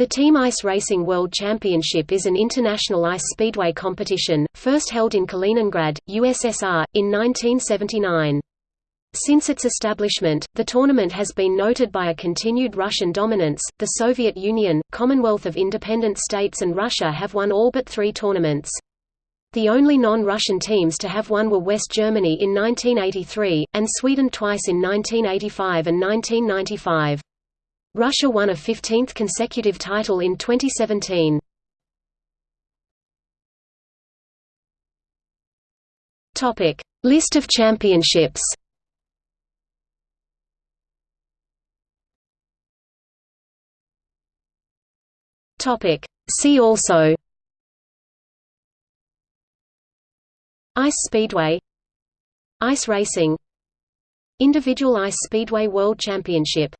The Team Ice Racing World Championship is an international ice speedway competition, first held in Kaliningrad, USSR, in 1979. Since its establishment, the tournament has been noted by a continued Russian dominance. The Soviet Union, Commonwealth of Independent States, and Russia have won all but three tournaments. The only non-Russian teams to have won were West Germany in 1983, and Sweden twice in 1985 and 1995. Russia won a 15th consecutive title in 2017. Topic: List of championships. Topic: See also. Ice Speedway. Ice racing. Individual Ice Speedway World Championship